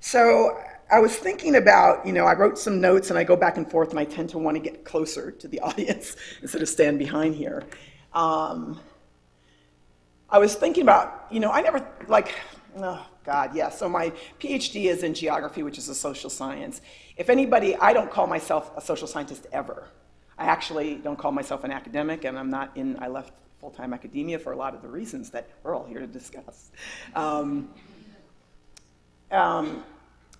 So I was thinking about, you know, I wrote some notes and I go back and forth and I tend to want to get closer to the audience instead of stand behind here. Um, I was thinking about, you know, I never, like, oh God, yeah. So my PhD is in geography, which is a social science. If anybody, I don't call myself a social scientist ever. I actually don't call myself an academic, and I'm not in, I left full-time academia for a lot of the reasons that we're all here to discuss. Um, um,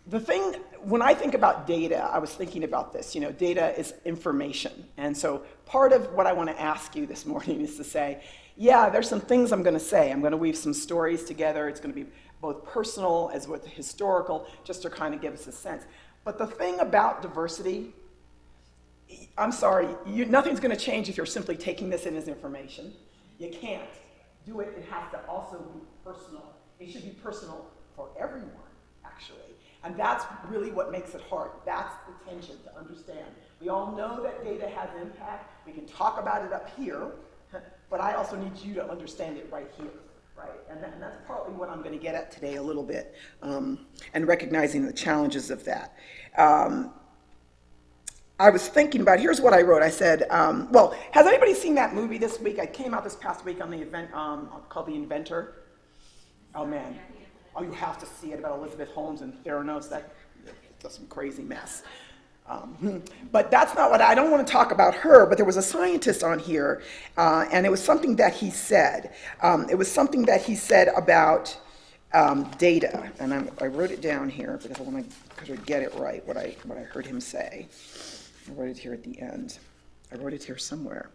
the thing, when I think about data, I was thinking about this. You know, data is information. And so part of what I want to ask you this morning is to say, yeah, there's some things I'm going to say. I'm going to weave some stories together. It's going to be both personal as as historical, just to kind of give us a sense. But the thing about diversity, I'm sorry, you, nothing's going to change if you're simply taking this in as information. You can't do it. It has to also be personal. It should be personal for everyone, actually. And that's really what makes it hard. That's the tension to understand. We all know that data has impact. We can talk about it up here, but I also need you to understand it right here. Right, and, that, and that's partly what I'm going to get at today a little bit, um, and recognizing the challenges of that. Um, I was thinking about, here's what I wrote. I said, um, well, has anybody seen that movie this week? I came out this past week on the event um, called The Inventor. Oh man, oh you have to see it about Elizabeth Holmes and Theranos. That, that's some crazy mess. Um, but that's not what I don't want to talk about her, but there was a scientist on here, uh, and it was something that he said. Um, it was something that he said about um, data, and I'm, i wrote it down here because I want to get it right, what I, what I heard him say. I wrote it here at the end. I wrote it here somewhere.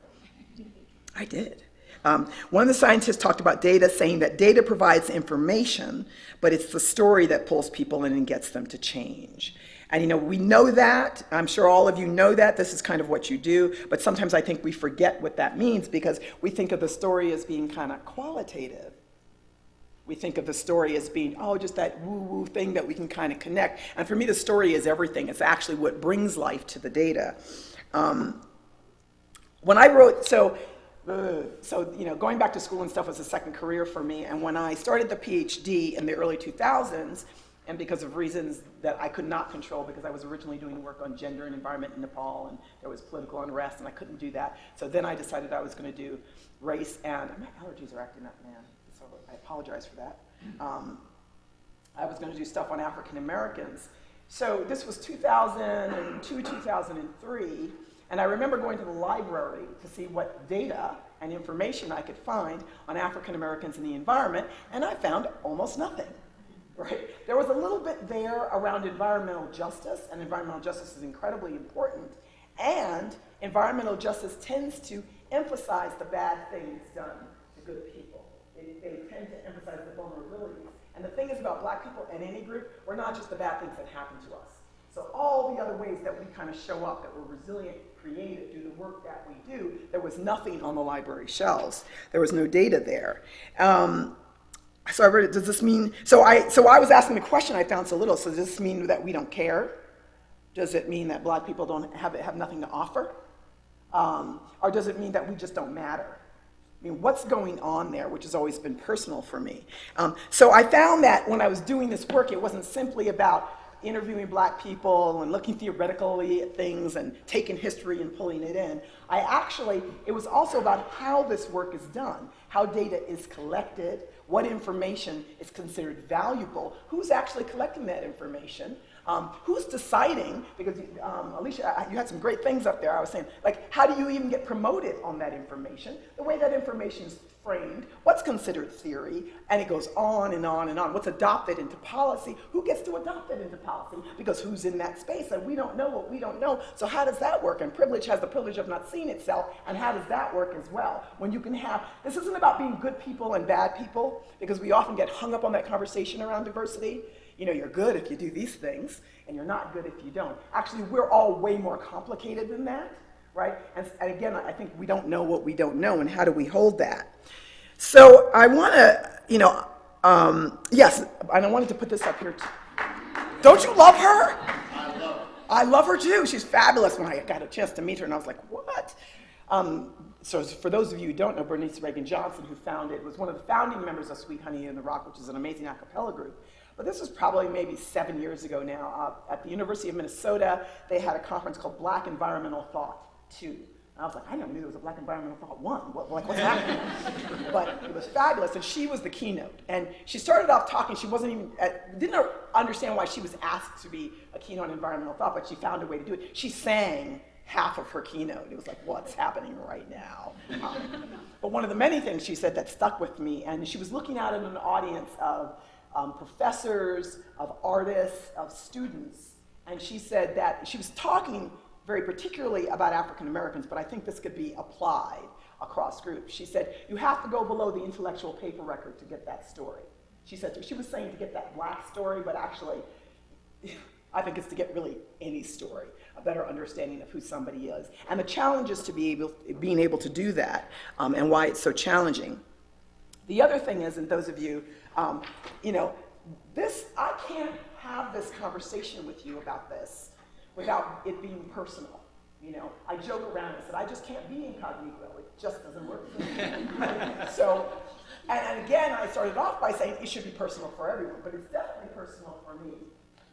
I did. Um, one of the scientists talked about data, saying that data provides information, but it's the story that pulls people in and gets them to change. And you know, we know that. I'm sure all of you know that. This is kind of what you do. But sometimes I think we forget what that means because we think of the story as being kind of qualitative. We think of the story as being, oh, just that woo-woo thing that we can kind of connect. And for me, the story is everything. It's actually what brings life to the data. Um, when I wrote, so, so, you know, going back to school and stuff was a second career for me. And when I started the PhD in the early 2000s, and because of reasons that I could not control because I was originally doing work on gender and environment in Nepal and there was political unrest and I couldn't do that. So then I decided I was going to do race and my allergies are acting up, man. So I apologize for that. Um, I was going to do stuff on African Americans. So this was 2002, 2003, and I remember going to the library to see what data and information I could find on African Americans in the environment, and I found almost nothing right? There was a little bit there around environmental justice, and environmental justice is incredibly important, and environmental justice tends to emphasize the bad things done to good people. They, they tend to emphasize the vulnerabilities. And the thing is about black people and any group, we're not just the bad things that happen to us. So all the other ways that we kind of show up, that we're resilient, creative, do the work that we do, there was nothing on the library shelves. There was no data there. Um, so I read it, does this mean, so I, so I was asking the question I found so little, so does this mean that we don't care? Does it mean that black people don't have, have nothing to offer? Um, or does it mean that we just don't matter? I mean, what's going on there, which has always been personal for me. Um, so I found that when I was doing this work, it wasn't simply about interviewing black people and looking theoretically at things and taking history and pulling it in. I actually, it was also about how this work is done, how data is collected, what information is considered valuable, who's actually collecting that information, um, who's deciding, because um, Alicia, you had some great things up there, I was saying, like, how do you even get promoted on that information? The way that information is framed, what's considered theory, and it goes on and on and on. What's adopted into policy? Who gets to adopt it into policy? Because who's in that space? And we don't know what we don't know. So how does that work? And privilege has the privilege of not seeing itself, and how does that work as well? When you can have, this isn't about being good people and bad people, because we often get hung up on that conversation around diversity. You know, you're good if you do these things, and you're not good if you don't. Actually, we're all way more complicated than that, right? And, and again, I think we don't know what we don't know, and how do we hold that? So I want to, you know, um, yes, and I wanted to put this up here. Too. Don't you love her? I love her. I love her too. She's fabulous. When I got a chance to meet her, and I was like, what? Um, so for those of you who don't know, Bernice Reagon Johnson, who founded, was one of the founding members of Sweet Honey in the Rock, which is an amazing a cappella group. But this was probably maybe seven years ago now. Uh, at the University of Minnesota, they had a conference called Black Environmental Thought 2. And I was like, I never knew there was a Black Environmental Thought 1. What, like, what's happening? but it was fabulous, and she was the keynote. And she started off talking, she wasn't even, uh, didn't understand why she was asked to be a keynote on environmental thought, but she found a way to do it. She sang half of her keynote. It was like, what's happening right now? Um, but one of the many things she said that stuck with me, and she was looking out at an audience of um, professors, of artists, of students, and she said that she was talking very particularly about African Americans, but I think this could be applied across groups. She said, you have to go below the intellectual paper record to get that story. She said, she was saying to get that black story, but actually, I think it's to get really any story, a better understanding of who somebody is. And the challenge is to be able, being able to do that um, and why it's so challenging. The other thing is, and those of you, um, you know, this, I can't have this conversation with you about this without it being personal. You know, I joke around and said, I just can't be incognito. It just doesn't work so, and, and, again, I started off by saying it should be personal for everyone, but it's definitely personal for me.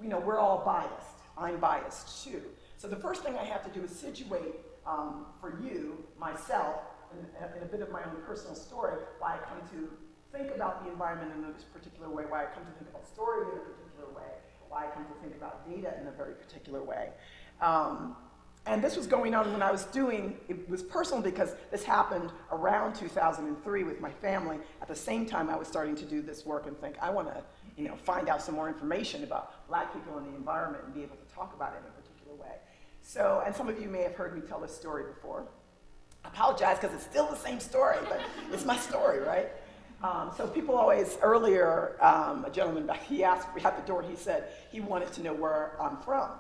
You know we're all biased. I'm biased too. So the first thing I have to do is situate um, for you, myself, in, in a bit of my own personal story, why I come to think about the environment in this particular way, why I come to think about story in a particular way, why I come to think about data in a very particular way. Um, and this was going on when I was doing, it was personal because this happened around 2003 with my family. At the same time, I was starting to do this work and think, I want to you know, find out some more information about black people in the environment and be able to talk about it in a particular way. So, and some of you may have heard me tell this story before. I apologize because it's still the same story, but it's my story, right? Um, so people always, earlier, um, a gentleman back, he asked me at the door, he said he wanted to know where I'm from.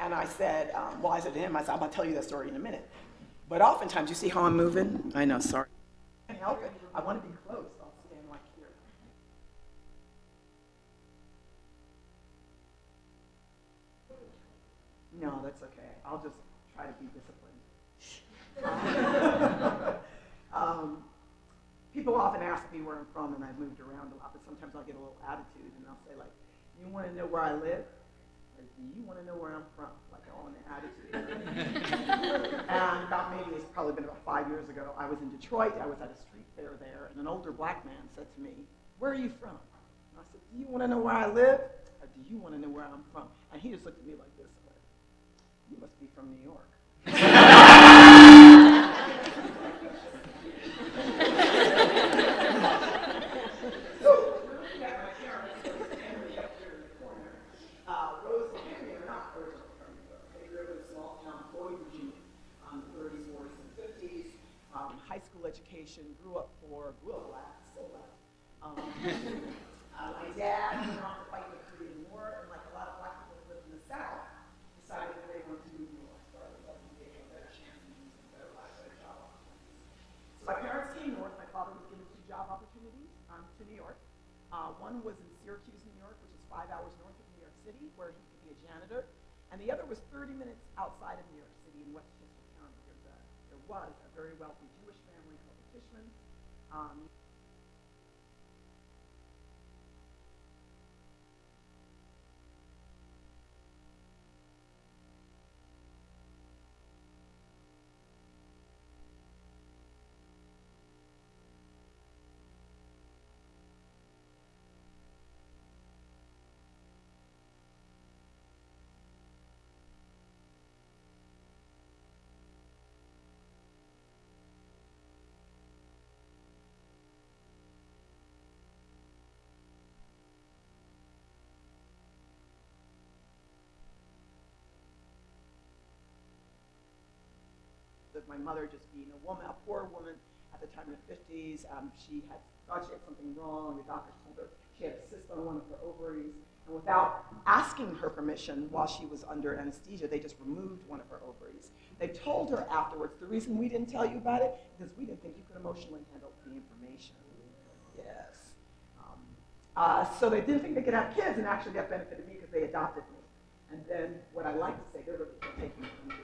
And I said, um, well, I said to him, I said, I'm gonna tell you that story in a minute. But oftentimes, you see how I'm moving? I know, sorry. I can't help it. I want to be close. I'll stand like here. No, that's okay. I'll just try to be disciplined. um, people often ask me where I'm from, and I've moved around a lot, but sometimes I'll get a little attitude, and I'll say, like, you want to know where I live? Or do you want to know where I'm from? Like, all in the attitude. and about maybe, it's probably been about five years ago, I was in Detroit, I was at a street fair there, and an older black man said to me, where are you from? And I said, do you want to know where I live? Or do you want to know where I'm from? And he just looked at me like this, like, you must be from New York. education, grew up poor, grew up black, still black. Um, uh, my dad went off to fight the Korean War, and like a lot of black people who lived in the South, decided that they wanted to move north, started to get a better chance and better life, better job opportunities. So my parents came north. My father was given two job opportunities um, to New York. Uh, one was in Syracuse, New York, which is five hours north of New York City, where he could be a janitor. And the other was 30 minutes outside of New York City in Westchester County. There's a, there was a very wealthy Jewish Um, of my mother just being a woman, a poor woman at the time in the 50s. Um, she had thought she had something wrong. The doctors told her she had a cyst on one of her ovaries. And without asking her permission while she was under anesthesia, they just removed one of her ovaries. They told her afterwards, the reason we didn't tell you about it is because we didn't think you could emotionally handle the information. Yes. Um, uh, so they didn't think they could have kids, and actually that benefited me because they adopted me. And then what I like to say, they're really taking me.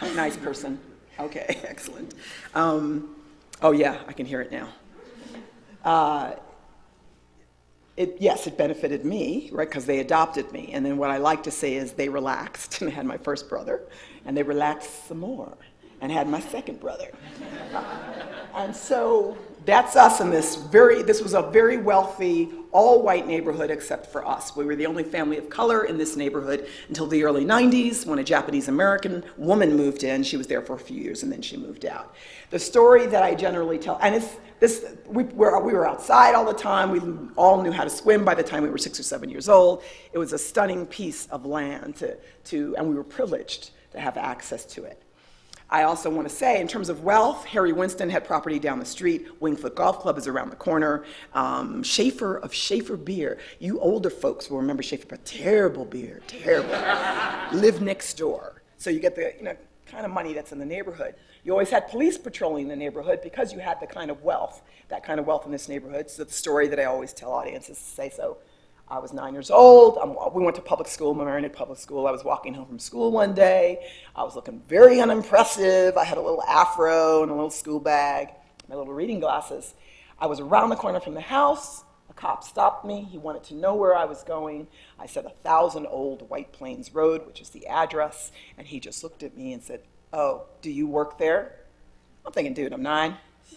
Nice person. Okay, excellent. Um, oh yeah, I can hear it now. Uh, It, yes, it benefited me, right, because they adopted me. And then what I like to say is they relaxed and had my first brother, and they relaxed some more and had my second brother. and so that's us in this very, this was a very wealthy, all white neighborhood except for us. We were the only family of color in this neighborhood until the early 90s when a Japanese American woman moved in. She was there for a few years and then she moved out. The story that I generally tell, and it's this, we were, we were outside all the time. We all knew how to swim by the time we were six or seven years old. It was a stunning piece of land to, to and we were privileged to have access to it. I also want to say, in terms of wealth, Harry Winston had property down the street. Winged Foot Golf Club is around the corner. Um, Schaefer of Schaefer Beer. You older folks will remember Schaefer, but terrible beer, terrible. Live next door. So you get the you know, kind of money that's in the neighborhood. You always had police patrolling the neighborhood because you had the kind of wealth, that kind of wealth in this neighborhood. So the story that I always tell audiences to say so. I was nine years old. I'm, we went to public school, Mamaroneck Public School. I was walking home from school one day. I was looking very unimpressive. I had a little afro and a little school bag, my little reading glasses. I was around the corner from the house. A cop stopped me. He wanted to know where I was going. I said, a thousand old White Plains Road, which is the address. And he just looked at me and said, oh, do you work there? I'm thinking, dude, I'm nine.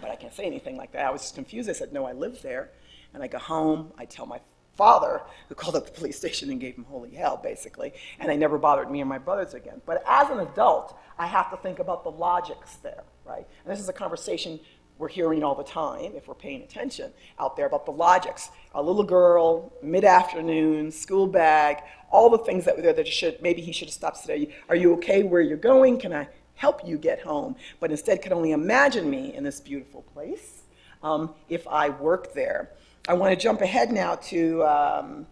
but I can't say anything like that. I was confused. I said, no, I live there. And I go home, I tell my father, who called up the police station and gave him holy hell, basically, and they never bothered me and my brothers again. But as an adult, I have to think about the logics there, right? And this is a conversation we're hearing all the time, if we're paying attention out there, about the logics. A little girl, mid-afternoon, school bag, all the things that were there that should, maybe he should have stopped today. Are you okay where you're going? Can I help you get home? But instead could only imagine me in this beautiful place um, if I worked there. I want to jump ahead now to um,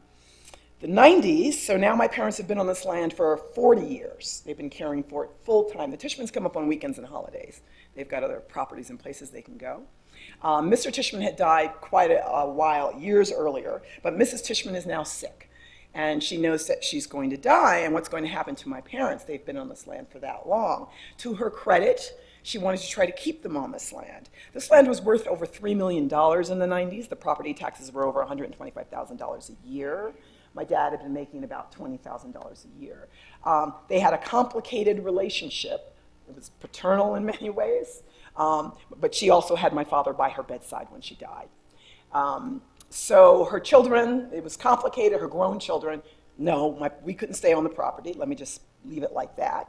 the 90s. So now my parents have been on this land for 40 years. They've been caring for it full time. The Tishmans come up on weekends and holidays. They've got other properties and places they can go. Um, Mr. Tishman had died quite a, a while, years earlier, but Mrs. Tishman is now sick. And she knows that she's going to die and what's going to happen to my parents. They've been on this land for that long. To her credit, she wanted to try to keep them on this land. This land was worth over $3 million in the 90s. The property taxes were over $125,000 a year. My dad had been making about $20,000 a year. Um, they had a complicated relationship. It was paternal in many ways, um, but she also had my father by her bedside when she died. Um, so her children, it was complicated, her grown children, no, my, we couldn't stay on the property. Let me just leave it like that.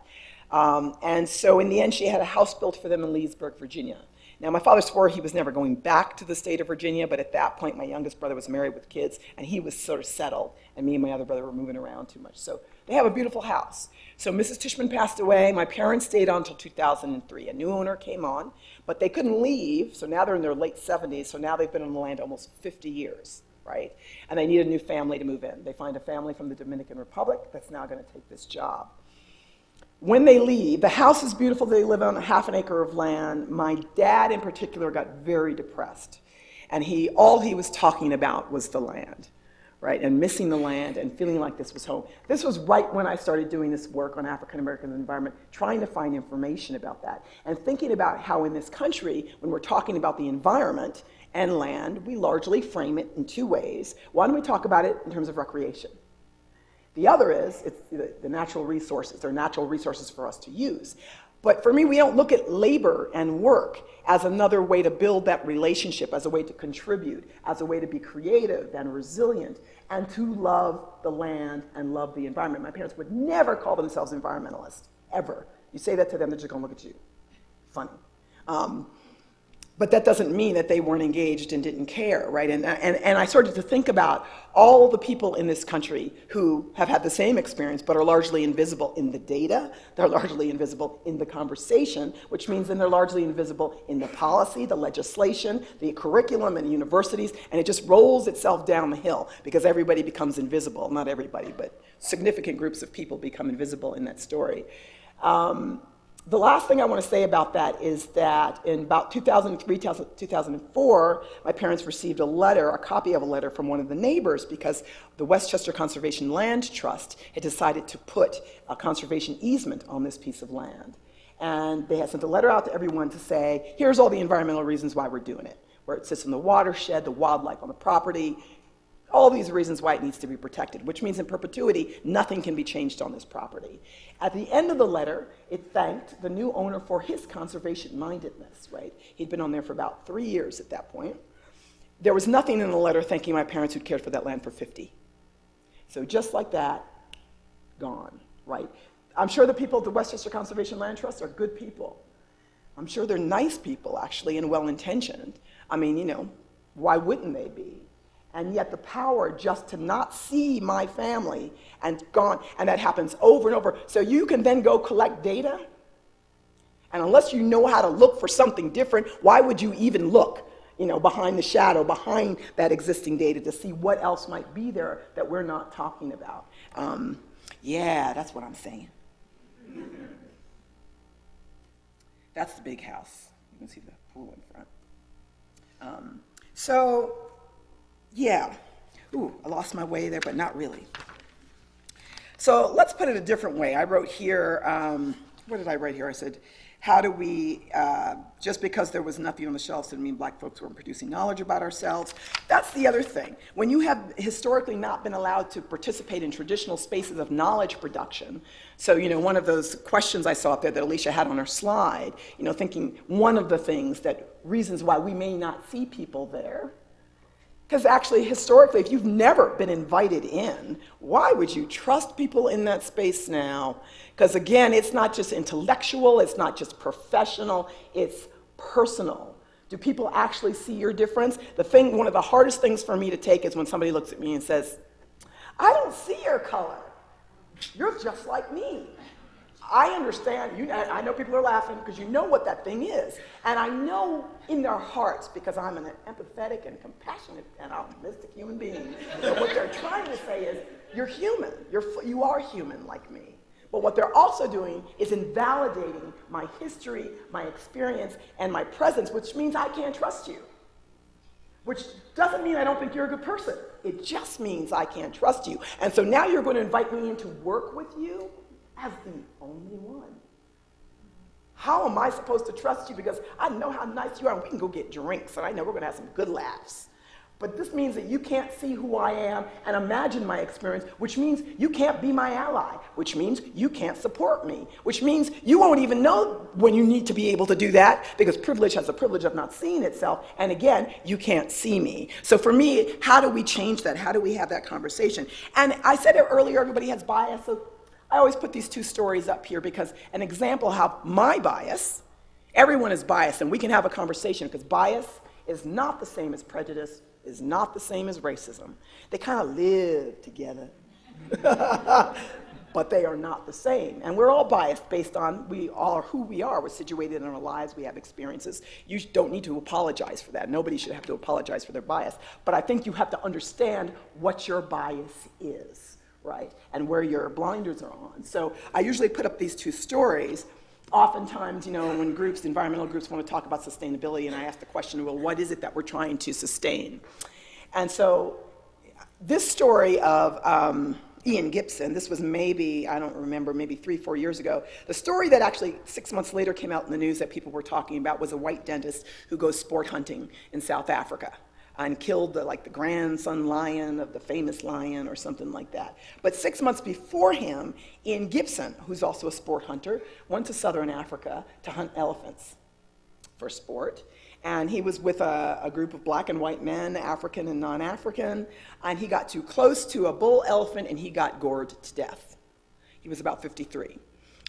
Um, and so in the end, she had a house built for them in Leesburg, Virginia. Now, my father swore he was never going back to the state of Virginia, but at that point, my youngest brother was married with kids, and he was sort of settled, and me and my other brother were moving around too much. So they have a beautiful house. So Mrs. Tishman passed away. My parents stayed on until 2003. A new owner came on, but they couldn't leave, so now they're in their late 70s, so now they've been on the land almost 50 years, right? And they need a new family to move in. They find a family from the Dominican Republic that's now going to take this job when they leave, the house is beautiful. They live on a half an acre of land. My dad, in particular, got very depressed. And he, all he was talking about was the land, right? And missing the land and feeling like this was home. This was right when I started doing this work on African American environment, trying to find information about that. And thinking about how in this country, when we're talking about the environment and land, we largely frame it in two ways. One, we talk about it in terms of recreation. The other is it's the, the natural resources. They're natural resources for us to use. But for me, we don't look at labor and work as another way to build that relationship, as a way to contribute, as a way to be creative and resilient, and to love the land and love the environment. My parents would never call themselves environmentalists, ever. You say that to them, they're just gonna look at you. Funny. Um, but that doesn't mean that they weren't engaged and didn't care, right? And, and, and I started to think about all the people in this country who have had the same experience but are largely invisible in the data, they're largely invisible in the conversation, which means then they're largely invisible in the policy, the legislation, the curriculum in universities, and it just rolls itself down the hill because everybody becomes invisible. Not everybody, but significant groups of people become invisible in that story. Um, the last thing I want to say about that is that in about 2003, 2004, my parents received a letter, a copy of a letter from one of the neighbors because the Westchester Conservation Land Trust had decided to put a conservation easement on this piece of land. And they had sent a letter out to everyone to say, here's all the environmental reasons why we're doing it. where it sits in the watershed, the wildlife on the property, all these reasons why it needs to be protected, which means in perpetuity, nothing can be changed on this property. At the end of the letter, it thanked the new owner for his conservation mindedness, right? He'd been on there for about three years at that point. There was nothing in the letter thanking my parents who'd cared for that land for 50. So just like that, gone, right? I'm sure the people at the Westchester Conservation Land Trust are good people. I'm sure they're nice people, actually, and well intentioned. I mean, you know, why wouldn't they be? And yet the power just to not see my family and gone, and that happens over and over. So you can then go collect data, and unless you know how to look for something different, why would you even look, you know, behind the shadow, behind that existing data to see what else might be there that we're not talking about? Um, yeah, that's what I'm saying. That's the big house. You can see the pool in front. Um, so yeah. Ooh, I lost my way there, but not really. So let's put it a different way. I wrote here, um, what did I write here? I said, how do we, uh, just because there was nothing on the shelves didn't mean black folks weren't producing knowledge about ourselves. That's the other thing. When you have historically not been allowed to participate in traditional spaces of knowledge production, so, you know, one of those questions I saw up there that Alicia had on her slide, you know, thinking one of the things that reasons why we may not see people there because actually, historically, if you've never been invited in, why would you trust people in that space now? Because again, it's not just intellectual, it's not just professional, it's personal. Do people actually see your difference? The thing, one of the hardest things for me to take is when somebody looks at me and says, I don't see your color. You're just like me. I understand, you, I know people are laughing because you know what that thing is. And I know in their hearts, because I'm an empathetic and compassionate and optimistic human being, that what they're trying to say is, you're human. You're, you are human like me. But what they're also doing is invalidating my history, my experience, and my presence, which means I can't trust you. Which doesn't mean I don't think you're a good person. It just means I can't trust you. And so now you're going to invite me in to work with you as the only one. How am I supposed to trust you? Because I know how nice you are, and we can go get drinks, and I know we're going to have some good laughs. But this means that you can't see who I am and imagine my experience, which means you can't be my ally, which means you can't support me, which means you won't even know when you need to be able to do that because privilege has the privilege of not seeing itself. And again, you can't see me. So for me, how do we change that? How do we have that conversation? And I said it earlier, everybody has bias. So I always put these two stories up here because an example how my bias, everyone is biased, and we can have a conversation because bias is not the same as prejudice, is not the same as racism. They kind of live together. but they are not the same. And we're all biased based on we are who we are. We're situated in our lives, we have experiences. You don't need to apologize for that. Nobody should have to apologize for their bias. But I think you have to understand what your bias is right? And where your blinders are on. So I usually put up these two stories. Oftentimes, you know, when groups, environmental groups want to talk about sustainability, and I ask the question, well, what is it that we're trying to sustain? And so this story of um, Ian Gibson, this was maybe, I don't remember, maybe three, four years ago. The story that actually six months later came out in the news that people were talking about was a white dentist who goes sport hunting in South Africa and killed the, like the grandson lion of the famous lion or something like that. But six months before him, Ian Gibson, who's also a sport hunter, went to southern Africa to hunt elephants for sport. And he was with a, a group of black and white men, African and non-African, and he got too close to a bull elephant and he got gored to death. He was about 53.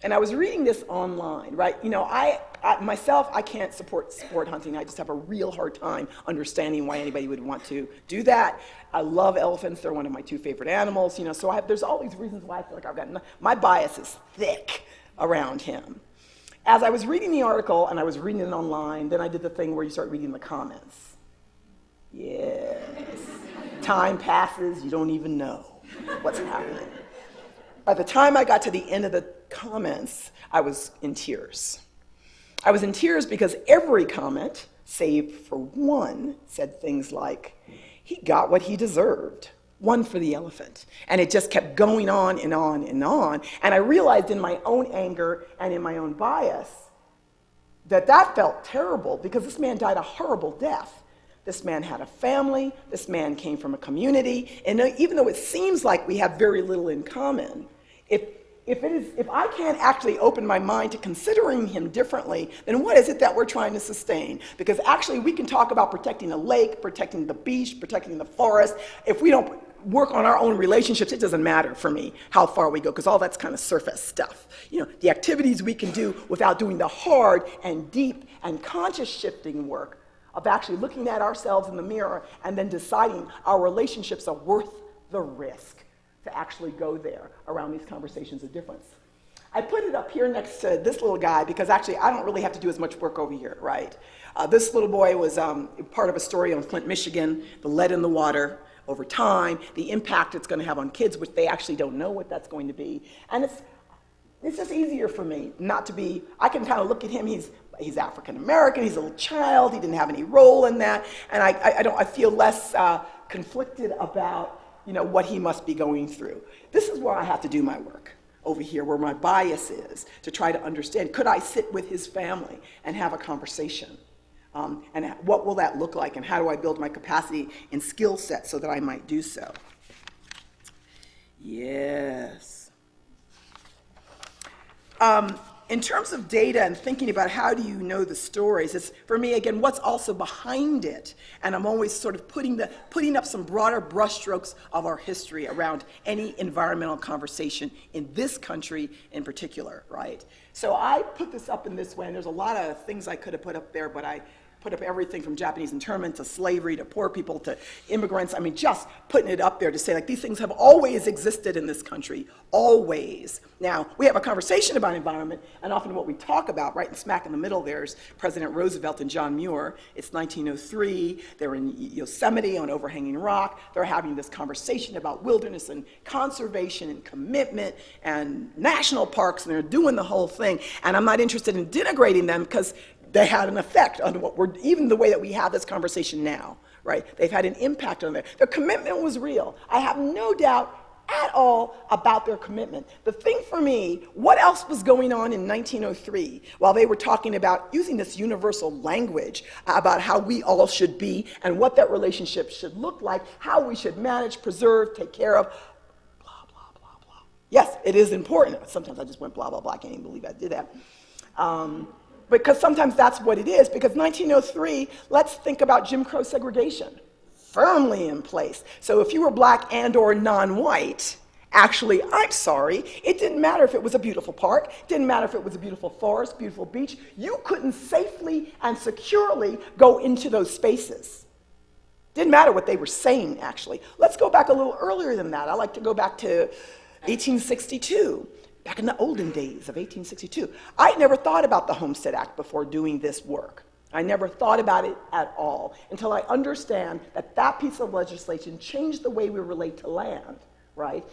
And I was reading this online, right? You know, I, I, myself, I can't support sport hunting. I just have a real hard time understanding why anybody would want to do that. I love elephants. They're one of my two favorite animals, you know, so I, there's all these reasons why I feel like I've got, my bias is thick around him. As I was reading the article and I was reading it online, then I did the thing where you start reading the comments. Yes. Time passes, you don't even know what's happening. By the time I got to the end of the comments, I was in tears. I was in tears because every comment, save for one, said things like, he got what he deserved, one for the elephant. And it just kept going on and on and on. And I realized in my own anger and in my own bias that that felt terrible because this man died a horrible death. This man had a family. This man came from a community. And even though it seems like we have very little in common, if, if, it is, if I can't actually open my mind to considering him differently, then what is it that we're trying to sustain? Because actually, we can talk about protecting a lake, protecting the beach, protecting the forest. If we don't work on our own relationships, it doesn't matter for me how far we go, because all that's kind of surface stuff. You know, the activities we can do without doing the hard and deep and conscious shifting work of actually looking at ourselves in the mirror and then deciding our relationships are worth the risk to actually go there around these conversations of difference. I put it up here next to this little guy because actually I don't really have to do as much work over here, right? Uh, this little boy was um, part of a story on Flint, Michigan, the lead in the water over time, the impact it's going to have on kids, which they actually don't know what that's going to be. And it's, it's just easier for me not to be, I can kind of look at him, he's he's African American, he's a little child, he didn't have any role in that, and I, I, I don't, I feel less uh, conflicted about you know, what he must be going through. This is where I have to do my work over here, where my bias is, to try to understand, could I sit with his family and have a conversation? Um, and what will that look like, and how do I build my capacity and skill set so that I might do so? Yes. Um, in terms of data and thinking about how do you know the stories, it's for me again what's also behind it, and I'm always sort of putting the putting up some broader brushstrokes of our history around any environmental conversation in this country in particular, right? So I put this up in this way, and there's a lot of things I could have put up there, but I put up everything from Japanese internment to slavery to poor people to immigrants. I mean, just putting it up there to say, like, these things have always existed in this country, always. Now, we have a conversation about environment, and often what we talk about, right in smack in the middle, there's President Roosevelt and John Muir. It's 1903. They're in Yosemite on overhanging rock. They're having this conversation about wilderness and conservation and commitment and national parks, and they're doing the whole thing. And I'm not interested in denigrating them because they had an effect on what we're, even the way that we have this conversation now, right? They've had an impact on there. Their commitment was real. I have no doubt at all about their commitment. The thing for me, what else was going on in 1903 while they were talking about using this universal language about how we all should be and what that relationship should look like, how we should manage, preserve, take care of, blah, blah, blah, blah. Yes, it is important. Sometimes I just went blah, blah, blah. I can't even believe I did that. Um, because sometimes that's what it is. Because 1903, let's think about Jim Crow segregation, firmly in place. So if you were black and or non-white, actually, I'm sorry, it didn't matter if it was a beautiful park, didn't matter if it was a beautiful forest, beautiful beach, you couldn't safely and securely go into those spaces. Didn't matter what they were saying, actually. Let's go back a little earlier than that. I like to go back to 1862 back in the olden days of 1862. I never thought about the Homestead Act before doing this work. I never thought about it at all until I understand that that piece of legislation changed the way we relate to land, right?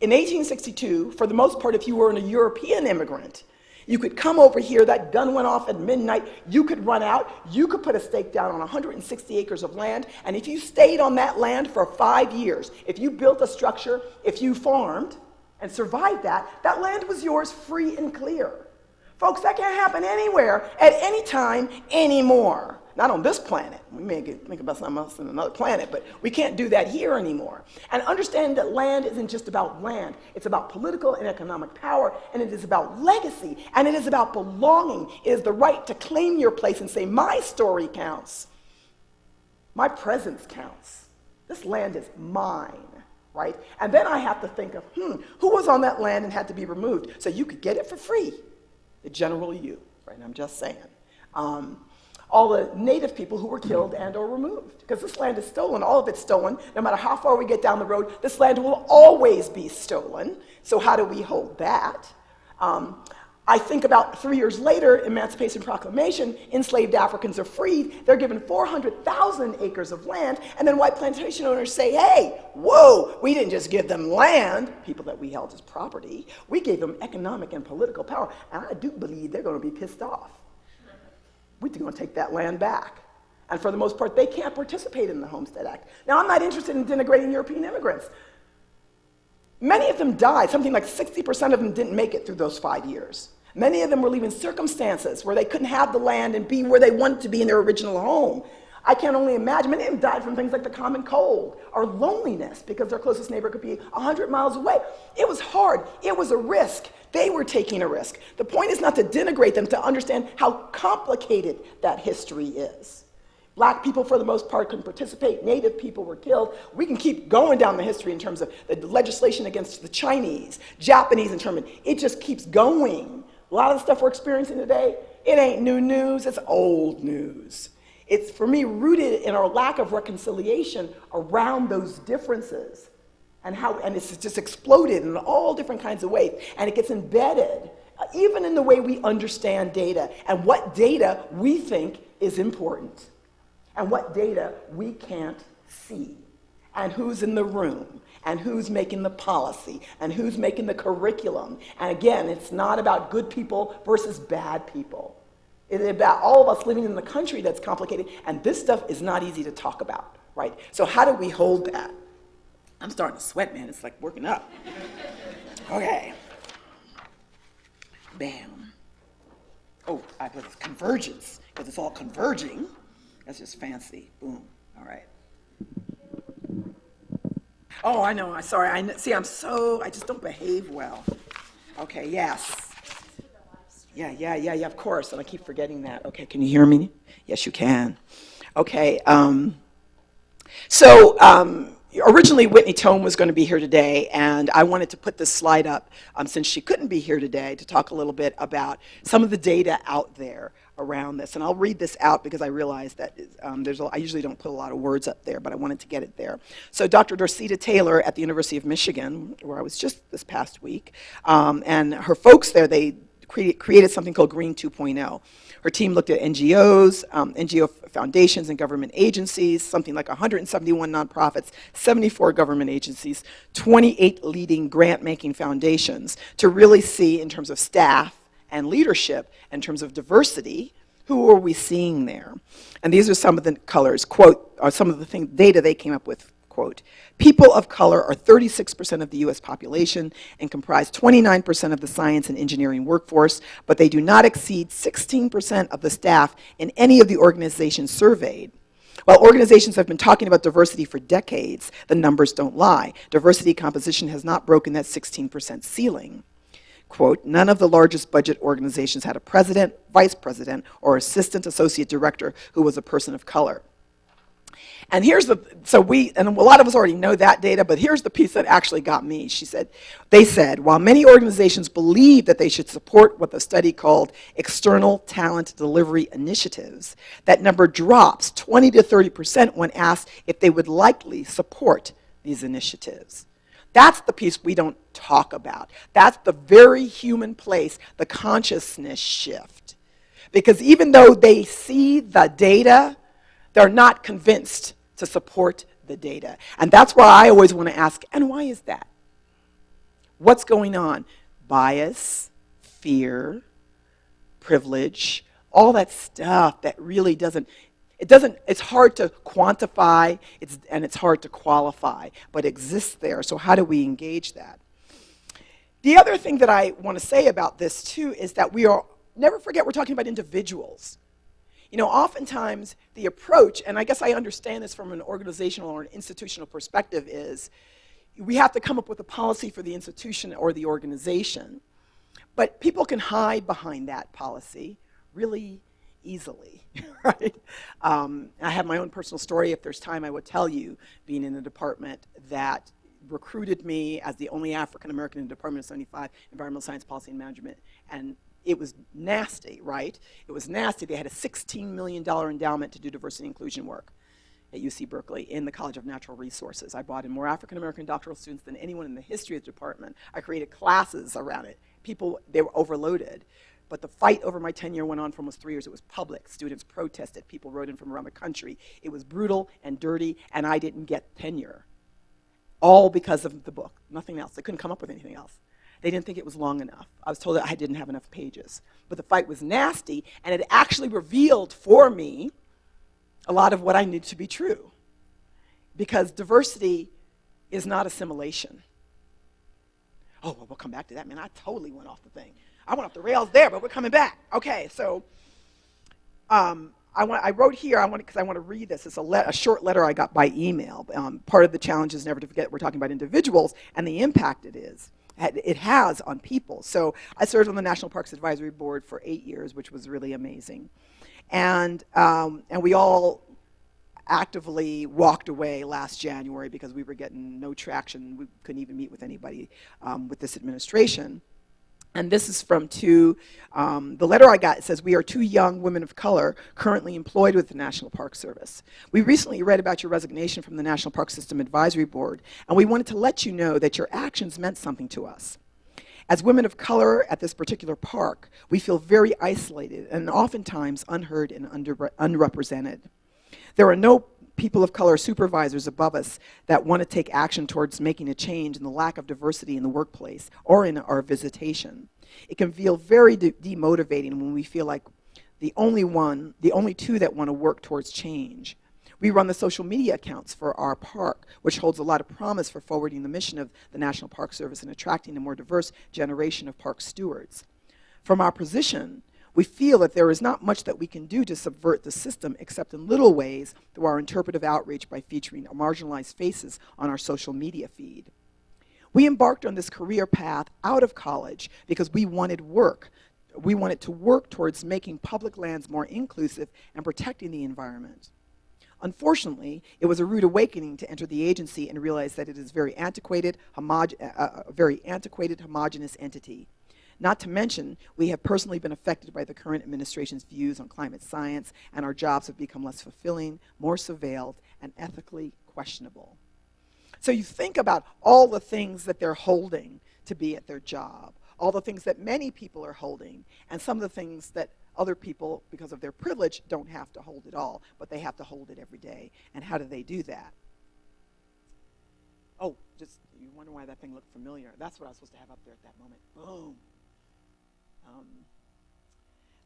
In 1862, for the most part, if you were a European immigrant, you could come over here, that gun went off at midnight, you could run out, you could put a stake down on 160 acres of land, and if you stayed on that land for five years, if you built a structure, if you farmed, and survived that, that land was yours free and clear. Folks, that can't happen anywhere, at any time, anymore. Not on this planet. We may think about something else on another planet, but we can't do that here anymore. And understand that land isn't just about land. It's about political and economic power, and it is about legacy, and it is about belonging. It is the right to claim your place and say, my story counts. My presence counts. This land is mine right? And then I have to think of, hmm, who was on that land and had to be removed? So you could get it for free, the general you, right? I'm just saying. Um, all the native people who were killed and or removed. Because this land is stolen, all of it's stolen. No matter how far we get down the road, this land will always be stolen. So how do we hold that? Um, I think about three years later, Emancipation Proclamation, enslaved Africans are freed. They're given 400,000 acres of land, and then white plantation owners say, hey, whoa, we didn't just give them land, people that we held as property, we gave them economic and political power. And I do believe they're going to be pissed off. We're going to take that land back. And for the most part, they can't participate in the Homestead Act. Now, I'm not interested in denigrating European immigrants. Many of them died. Something like 60% of them didn't make it through those five years. Many of them were leaving circumstances where they couldn't have the land and be where they wanted to be in their original home. I can only imagine. Many of them died from things like the common cold or loneliness because their closest neighbor could be 100 miles away. It was hard. It was a risk. They were taking a risk. The point is not to denigrate them, to understand how complicated that history is. Black people, for the most part, couldn't participate. Native people were killed. We can keep going down the history in terms of the legislation against the Chinese, Japanese internment. It just keeps going. A lot of the stuff we're experiencing today, it ain't new news, it's old news. It's, for me, rooted in our lack of reconciliation around those differences and how, and it's just exploded in all different kinds of ways. And it gets embedded, uh, even in the way we understand data and what data we think is important and what data we can't see and who's in the room and who's making the policy and who's making the curriculum. And again, it's not about good people versus bad people. It's about all of us living in the country that's complicated, and this stuff is not easy to talk about, right? So how do we hold that? I'm starting to sweat, man. It's like working up. Okay. Bam. Oh, I put convergence, because it's all converging. That's just fancy. Boom. All right. Oh, I know. I'm sorry. I see. I'm so. I just don't behave well. Okay. Yes. Yeah. Yeah. Yeah. Yeah. Of course. And I keep forgetting that. Okay. Can you hear me? Yes, you can. Okay. Um, so. Um, originally Whitney Tome was going to be here today, and I wanted to put this slide up um, since she couldn't be here today to talk a little bit about some of the data out there around this. And I'll read this out because I realize that um, there's a, I usually don't put a lot of words up there, but I wanted to get it there. So Dr. Dorceta Taylor at the University of Michigan, where I was just this past week, um, and her folks there, they created something called Green 2.0. Her team looked at NGOs, um, NGO foundations and government agencies, something like 171 nonprofits, 74 government agencies, 28 leading grant-making foundations to really see in terms of staff and leadership, in terms of diversity, who are we seeing there? And these are some of the colors, quote, or some of the thing, data they came up with quote, people of color are 36% of the US population and comprise 29% of the science and engineering workforce, but they do not exceed 16% of the staff in any of the organizations surveyed. While organizations have been talking about diversity for decades, the numbers don't lie. Diversity composition has not broken that 16% ceiling. Quote, none of the largest budget organizations had a president, vice president, or assistant associate director who was a person of color. And here's the, so we, and a lot of us already know that data, but here's the piece that actually got me. She said, they said, while many organizations believe that they should support what the study called external talent delivery initiatives, that number drops 20 to 30% when asked if they would likely support these initiatives. That's the piece we don't talk about. That's the very human place, the consciousness shift. Because even though they see the data, they're not convinced to support the data. And that's why I always want to ask, and why is that? What's going on? Bias, fear, privilege, all that stuff that really doesn't, it doesn't, it's hard to quantify it's, and it's hard to qualify, but exists there. So how do we engage that? The other thing that I want to say about this too is that we are, never forget we're talking about individuals. You know, oftentimes the approach, and I guess I understand this from an organizational or an institutional perspective, is we have to come up with a policy for the institution or the organization. But people can hide behind that policy really easily, right? Um, I have my own personal story. If there's time, I would tell you, being in a department that recruited me as the only African American in the Department of 75 Environmental Science Policy and Management, and it was nasty, right? It was nasty. They had a $16 million endowment to do diversity inclusion work at UC Berkeley in the College of Natural Resources. I brought in more African-American doctoral students than anyone in the history of the department. I created classes around it. People, they were overloaded. But the fight over my tenure went on for almost three years. It was public. Students protested. People wrote in from around the country. It was brutal and dirty, and I didn't get tenure. All because of the book, nothing else. They couldn't come up with anything else. They didn't think it was long enough. I was told that I didn't have enough pages. But the fight was nasty, and it actually revealed for me a lot of what I knew to be true. Because diversity is not assimilation. Oh, well, we'll come back to that, man. I totally went off the thing. I went off the rails there, but we're coming back. Okay, so um, I, want, I wrote here, I want because I want to read this. It's a, a, short letter I got by email. Um, part of the challenge is never to forget we're talking about individuals and the impact it is it has on people. So I served on the National Parks Advisory Board for eight years, which was really amazing. And, um, and we all actively walked away last January because we were getting no traction. We couldn't even meet with anybody um, with this administration. And this is from two, um, the letter I got says, we are two young women of color currently employed with the National Park Service. We recently read about your resignation from the National Park System Advisory Board, and we wanted to let you know that your actions meant something to us. As women of color at this particular park, we feel very isolated and oftentimes unheard and unrepresented. There are no people of color supervisors above us that want to take action towards making a change in the lack of diversity in the workplace or in our visitation. It can feel very de demotivating when we feel like the only one, the only two that want to work towards change. We run the social media accounts for our park, which holds a lot of promise for forwarding the mission of the National Park Service and attracting a more diverse generation of park stewards. From our position, we feel that there is not much that we can do to subvert the system except in little ways through our interpretive outreach by featuring marginalized faces on our social media feed. We embarked on this career path out of college because we wanted work. We wanted to work towards making public lands more inclusive and protecting the environment. Unfortunately, it was a rude awakening to enter the agency and realize that it is very antiquated, uh, uh, a very antiquated, homogenous entity. Not to mention, we have personally been affected by the current administration's views on climate science, and our jobs have become less fulfilling, more surveilled, and ethically questionable. So you think about all the things that they're holding to be at their job, all the things that many people are holding, and some of the things that other people, because of their privilege, don't have to hold it all, but they have to hold it every day. And how do they do that? Oh, just, you wonder why that thing looked familiar. That's what I was supposed to have up there at that moment. Boom. Um,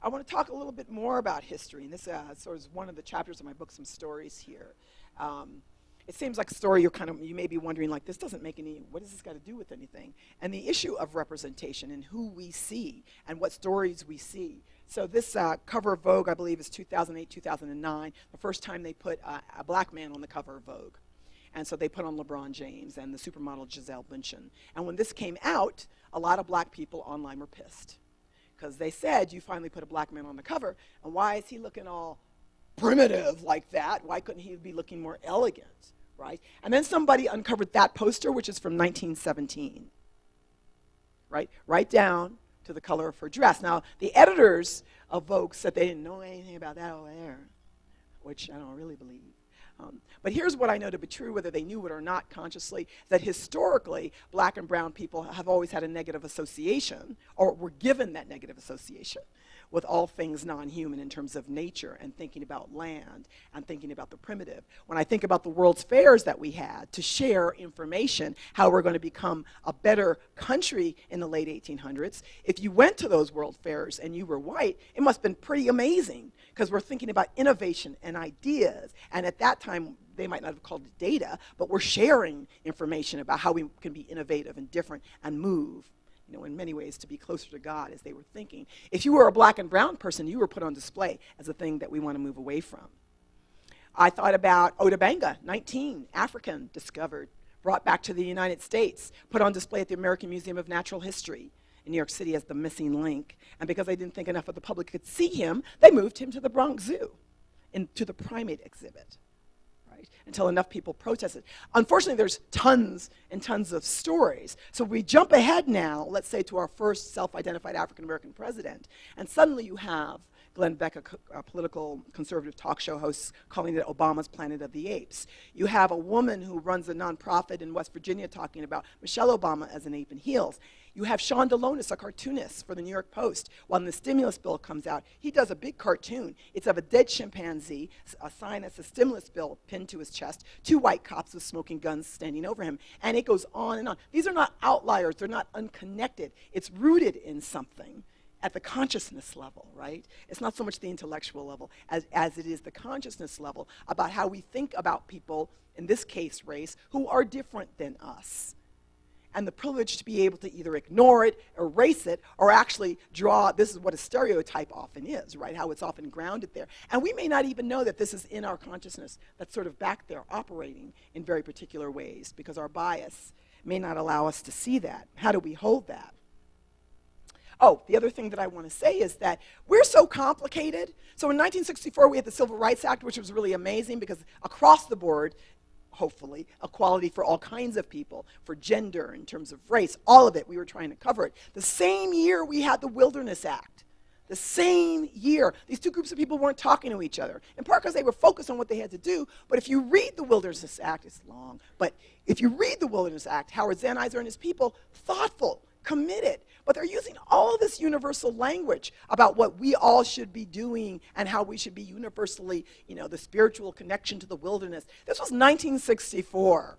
I want to talk a little bit more about history, and this uh, sort of is one of the chapters of my book, Some Stories here. Um, it seems like a story you're kind of, you may be wondering, like, this doesn't make any, what does this got to do with anything? And the issue of representation and who we see and what stories we see. So this uh, cover of Vogue, I believe, is 2008, 2009, the first time they put uh, a black man on the cover of Vogue. And so they put on LeBron James and the supermodel Gisele Bündchen. And when this came out, a lot of black people online were pissed because they said you finally put a black man on the cover, and why is he looking all primitive like that? Why couldn't he be looking more elegant, right? And then somebody uncovered that poster, which is from 1917, right? Right down to the color of her dress. Now, the editors of Vogue said they didn't know anything about that over there, which I don't really believe. Um, but here's what I know to be true, whether they knew it or not consciously, that historically, black and brown people have always had a negative association, or were given that negative association with all things non-human in terms of nature and thinking about land and thinking about the primitive. When I think about the World's Fairs that we had to share information, how we're going to become a better country in the late 1800s, if you went to those World Fairs and you were white, it must have been pretty amazing because we're thinking about innovation and ideas. And at that time, they might not have called it data, but we're sharing information about how we can be innovative and different and move you know, in many ways to be closer to God as they were thinking. If you were a black and brown person, you were put on display as a thing that we want to move away from. I thought about Ota Benga, 19, African, discovered, brought back to the United States, put on display at the American Museum of Natural History in New York City as the missing link. And because they didn't think enough of the public could see him, they moved him to the Bronx Zoo, into the primate exhibit right, until enough people protested. Unfortunately, there's tons and tons of stories. So we jump ahead now, let's say, to our first self-identified African-American president, and suddenly you have Glenn Beck, a, a, political conservative talk show host, calling it Obama's Planet of the Apes. You have a woman who runs a nonprofit in West Virginia talking about Michelle Obama as an ape in heels. You have Sean Delonas, a cartoonist for the New York Post. When the stimulus bill comes out, he does a big cartoon. It's of a dead chimpanzee, a sign that's a stimulus bill pinned to his chest, two white cops with smoking guns standing over him, and it goes on and on. These are not outliers, they're not unconnected. It's rooted in something at the consciousness level, right? It's not so much the intellectual level as, as it is the consciousness level about how we think about people, in this case race, who are different than us. And the privilege to be able to either ignore it, erase it, or actually draw, this is what a stereotype often is, right? How it's often grounded there. And we may not even know that this is in our consciousness that's sort of back there operating in very particular ways because our bias may not allow us to see that. How do we hold that? Oh, the other thing that I want to say is that we're so complicated. So in 1964, we had the Civil Rights Act, which was really amazing because across the board, hopefully, equality for all kinds of people, for gender, in terms of race, all of it, we were trying to cover it. The same year we had the Wilderness Act. The same year, these two groups of people weren't talking to each other, in part because they were focused on what they had to do. But if you read the Wilderness Act, it's long, but if you read the Wilderness Act, Howard Zahniser and his people, thoughtful, committed, but they're using all this universal language about what we all should be doing and how we should be universally, you know, the spiritual connection to the wilderness. This was 1964.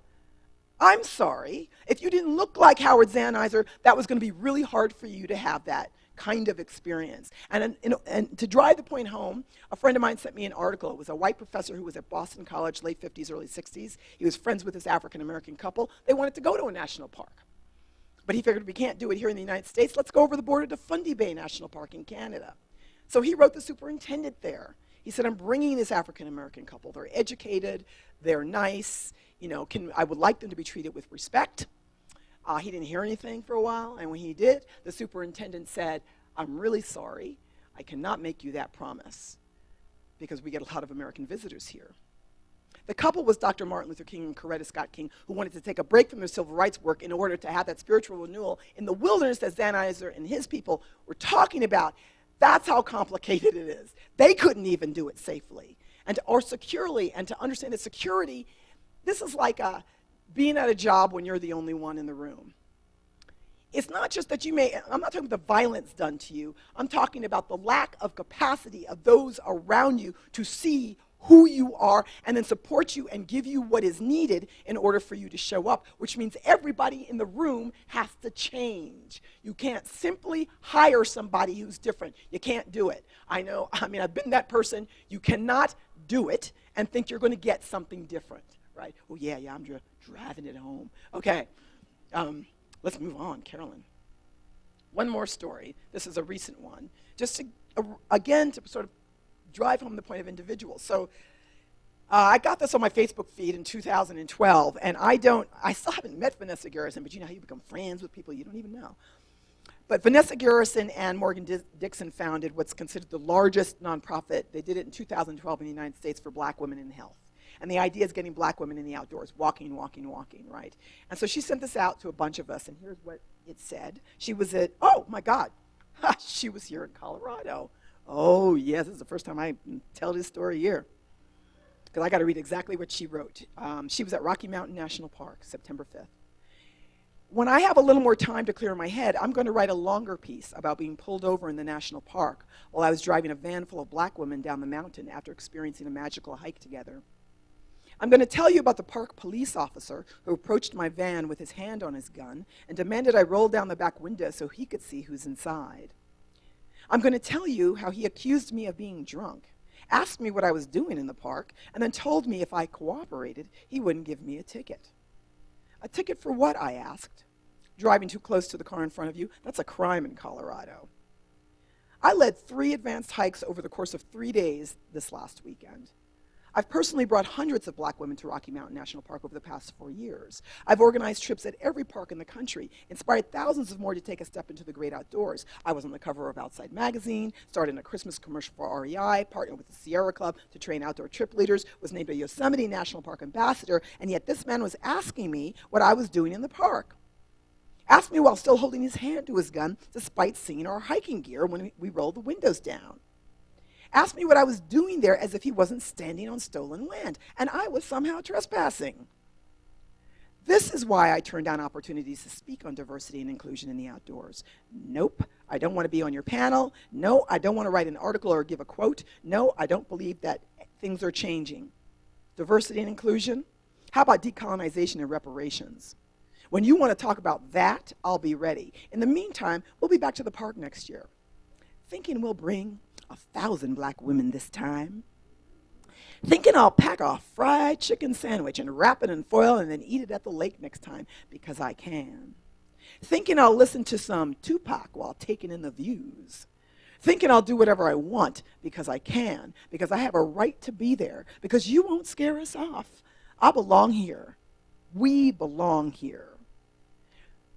I'm sorry. If you didn't look like Howard Zahniser, that was going to be really hard for you to have that kind of experience. And, and, and, to drive the point home, a friend of mine sent me an article. It was a white professor who was at Boston College, late 50s, early 60s. He was friends with this African American couple. They wanted to go to a national park. But he figured we can't do it here in the United States. Let's go over the border to Fundy Bay National Park in Canada. So he wrote the superintendent there. He said, I'm bringing this African American couple. They're educated, they're nice, you know, can, I would like them to be treated with respect. Uh, he didn't hear anything for a while, and when he did, the superintendent said, I'm really sorry. I cannot make you that promise because we get a lot of American visitors here. The couple was Dr. Martin Luther King and Coretta Scott King, who wanted to take a break from their civil rights work in order to have that spiritual renewal in the wilderness that Zahniser and his people were talking about. That's how complicated it is. They couldn't even do it safely and or securely, and to understand that security, this is like a, being at a job when you're the only one in the room. It's not just that you may, I'm not talking about the violence done to you, I'm talking about the lack of capacity of those around you to see who you are and then support you and give you what is needed in order for you to show up, which means everybody in the room has to change. You can't simply hire somebody who's different. You can't do it. I know, I mean, I've been that person. You cannot do it and think you're going to get something different, right? Oh, yeah, yeah, I'm dri driving it home. Okay, um, let's move on, Carolyn. One more story. This is a recent one. Just to, uh, again, to sort of drive home the point of individuals. So uh, I got this on my Facebook feed in 2012, and I don't, I still haven't met Vanessa Garrison, but you know how you become friends with people you don't even know. But Vanessa Garrison and Morgan Dixon founded what's considered the largest nonprofit. They did it in 2012 in the United States for black women in health. And the idea is getting black women in the outdoors, walking, walking, walking, right? And so she sent this out to a bunch of us, and here's what it said. She was at, oh my God, she was here in Colorado. Oh, yes, this is the first time I tell this story here. Because I got to read exactly what she wrote. Um, she was at Rocky Mountain National Park, September 5th. When I have a little more time to clear my head, I'm going to write a longer piece about being pulled over in the national park while I was driving a van full of black women down the mountain after experiencing a magical hike together. I'm going to tell you about the park police officer who approached my van with his hand on his gun and demanded I roll down the back window so he could see who's inside. I'm going to tell you how he accused me of being drunk, asked me what I was doing in the park, and then told me if I cooperated, he wouldn't give me a ticket. A ticket for what, I asked. Driving too close to the car in front of you, that's a crime in Colorado. I led three advanced hikes over the course of three days this last weekend. I've personally brought hundreds of black women to Rocky Mountain National Park over the past four years. I've organized trips at every park in the country, inspired thousands of more to take a step into the great outdoors. I was on the cover of Outside Magazine, started a Christmas commercial for REI, partnered with the Sierra Club to train outdoor trip leaders, was named a Yosemite National Park ambassador, and yet this man was asking me what I was doing in the park. Asked me while still holding his hand to his gun, despite seeing our hiking gear when we rolled the windows down asked me what I was doing there as if he wasn't standing on stolen land, and I was somehow trespassing. This is why I turn down opportunities to speak on diversity and inclusion in the outdoors. Nope, I don't want to be on your panel. No, I don't want to write an article or give a quote. No, I don't believe that things are changing. Diversity and inclusion? How about decolonization and reparations? When you want to talk about that, I'll be ready. In the meantime, we'll be back to the park next year. Thinking we'll bring a thousand black women this time. Thinking I'll pack a fried chicken sandwich and wrap it in foil and then eat it at the lake next time because I can. Thinking I'll listen to some Tupac while taking in the views. Thinking I'll do whatever I want because I can, because I have a right to be there, because you won't scare us off. I belong here. We belong here.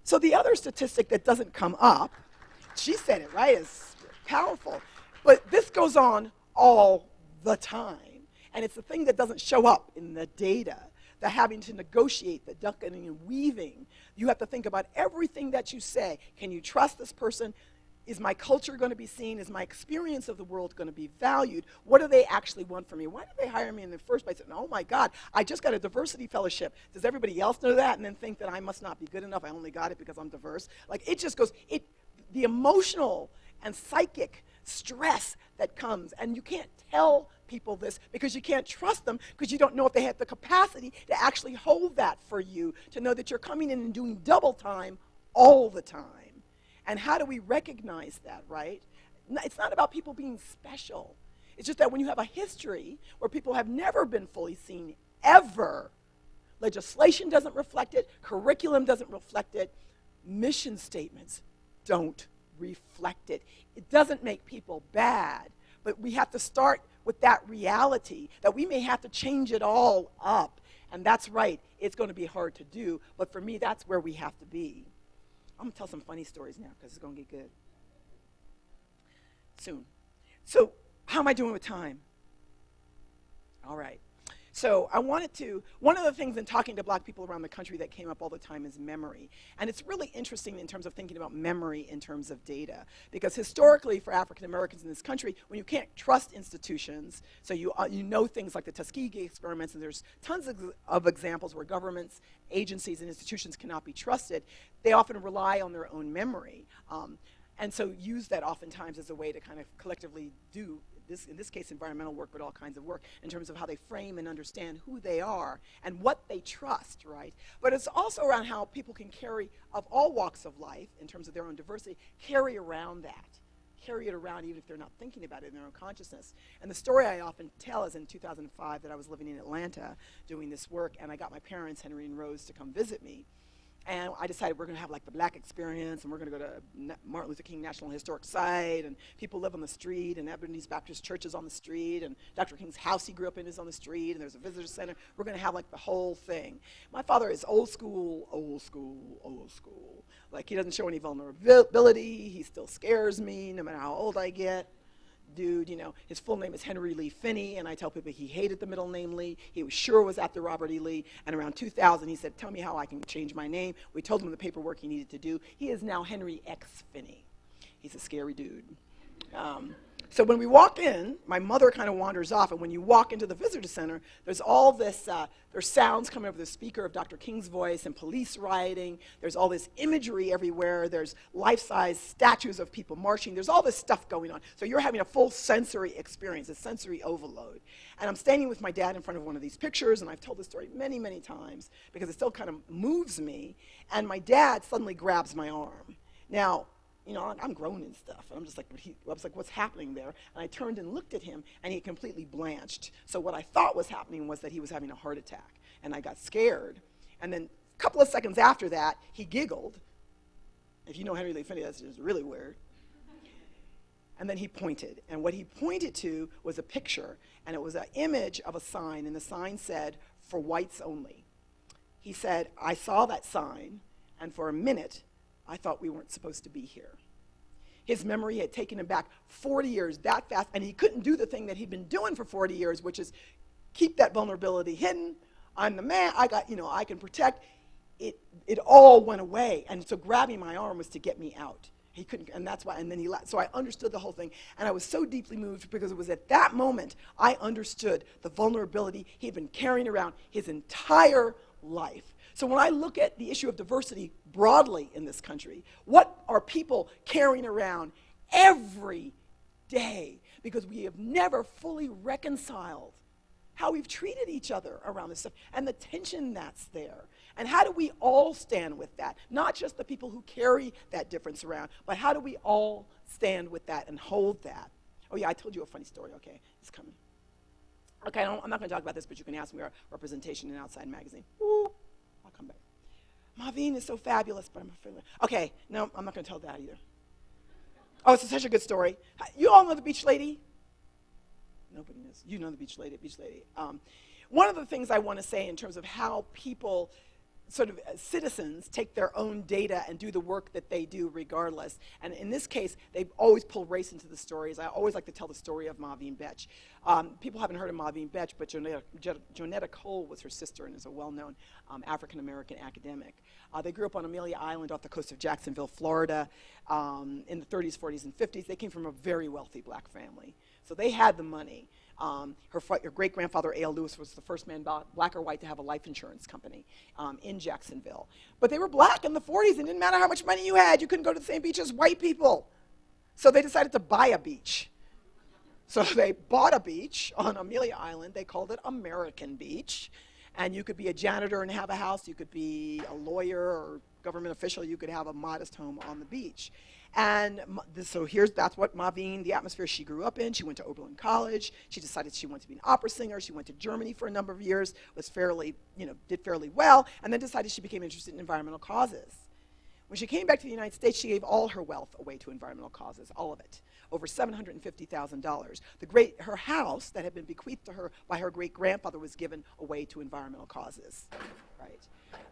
So the other statistic that doesn't come up, she said it right, is powerful. But this goes on all the time. And it's the thing that doesn't show up in the data, the having to negotiate, the ducking and weaving. You have to think about everything that you say. Can you trust this person? Is my culture going to be seen? Is my experience of the world going to be valued? What do they actually want from me? Why did they hire me in the first place? And, oh my God, I just got a diversity fellowship. Does everybody else know that? And then think that I must not be good enough. I only got it because I'm diverse. Like it just goes, it, the emotional and psychic stress that comes. And you can't tell people this because you can't trust them because you don't know if they have the capacity to actually hold that for you, to know that you're coming in and doing double time all the time. And how do we recognize that, right? It's not about people being special. It's just that when you have a history where people have never been fully seen, ever, legislation doesn't reflect it, curriculum doesn't reflect it, mission statements don't reflect it. It doesn't make people bad, but we have to start with that reality that we may have to change it all up. And that's right, it's going to be hard to do, but for me, that's where we have to be. I'm going to tell some funny stories now because it's going to get good. Soon. So, how am I doing with time? All right. So I wanted to, one of the things in talking to black people around the country that came up all the time is memory. And it's really interesting in terms of thinking about memory in terms of data. Because historically for African Americans in this country, when you can't trust institutions, so you, uh, you know things like the Tuskegee experiments, and there's tons of, of examples where governments, agencies, and institutions cannot be trusted, they often rely on their own memory. Um, and so use that oftentimes as a way to kind of collectively do this, in this case, environmental work, but all kinds of work, in terms of how they frame and understand who they are and what they trust, right? But it's also around how people can carry, of all walks of life, in terms of their own diversity, carry around that carry it around even if they're not thinking about it in their own consciousness. And the story I often tell is in 2005 that I was living in Atlanta doing this work, and I got my parents, Henry and Rose, to come visit me. And I decided we're going to have like the black experience, and we're going to go to Martin Luther King National Historic Site, and people live on the street, and Ebenezer Baptist Church is on the street, and Dr. King's house he grew up in is on the street, and there's a visitor center. We're going to have like the whole thing. My father is old school, old school, old school. Like he doesn't show any vulnerability. He still scares me no matter how old I get dude, you know, his full name is Henry Lee Finney, and I tell people he hated the middle name Lee. He was sure was after Robert E. Lee, and around 2000 he said, tell me how I can change my name. We told him the paperwork he needed to do. He is now Henry X. Finney. He's a scary dude. Um, so when we walk in, my mother kind of wanders off, and when you walk into the visitor center, there's all this, uh, there's sounds coming over the speaker of Dr. King's voice and police rioting. There's all this imagery everywhere. There's life-size statues of people marching. There's all this stuff going on. So you're having a full sensory experience, a sensory overload. And I'm standing with my dad in front of one of these pictures, and I've told this story many, many times because it still kind of moves me. And my dad suddenly grabs my arm. Now, you know, I'm grown and stuff. And I'm just like, he, I was like, what's happening there? And I turned and looked at him, and he completely blanched. So what I thought was happening was that he was having a heart attack. And I got scared. And then a couple of seconds after that, he giggled. If you know Henry Lee Finney, that's just really weird. And then he pointed. And what he pointed to was a picture, and it was an image of a sign, and the sign said, for whites only. He said, I saw that sign, and for a minute, I thought we weren't supposed to be here. His memory had taken him back 40 years that fast, and he couldn't do the thing that he'd been doing for 40 years, which is keep that vulnerability hidden. I'm the man, I got, you know, I can protect. It, it all went away. And so grabbing my arm was to get me out. He couldn't, and that's why, and then he left. So I understood the whole thing. And I was so deeply moved because it was at that moment I understood the vulnerability he'd been carrying around his entire life. So when I look at the issue of diversity broadly in this country, what are people carrying around every day? Because we have never fully reconciled how we've treated each other around this stuff and the tension that's there. And how do we all stand with that? Not just the people who carry that difference around, but how do we all stand with that and hold that? Oh yeah, I told you a funny story, okay, it's coming. Okay, I I'm not going to talk about this, but you can ask me about representation in Outside Magazine. Marvin is so fabulous, but I'm afraid. Okay, no, I'm not going to tell that either. Oh, it's such a good story. You all know the beach lady? Nobody knows. You know the beach lady, beach lady. Um, one of the things I want to say in terms of how people sort of uh, citizens take their own data and do the work that they do regardless. And in this case, they always pull race into the stories. I always like to tell the story of Maureen Betsch. Um, people haven't heard of Maureen Betsch, but Johnnetta, Johnnetta Cole was her sister and is a well-known um, African-American academic. Uh, they grew up on Amelia Island off the coast of Jacksonville, Florida um, in the 30s, 40s, and 50s. They came from a very wealthy black family. So they had the money. Um, her, her great-grandfather, A.L. Lewis, was the first man, black or white, to have a life insurance company um, in Jacksonville. But they were black in the 40s. It didn't matter how much money you had. You couldn't go to the same beach as white people. So they decided to buy a beach. So they bought a beach on Amelia Island. They called it American Beach. And you could be a janitor and have a house. You could be a lawyer or government official. You could have a modest home on the beach. And so here's, that's what Maureen, the atmosphere she grew up in. She went to Oberlin College. She decided she wanted to be an opera singer. She went to Germany for a number of years, was fairly, you know, did fairly well, and then decided she became interested in environmental causes. When she came back to the United States, she gave all her wealth away to environmental causes, all of it, over $750,000. The great, her house that had been bequeathed to her by her great-grandfather was given away to environmental causes, right?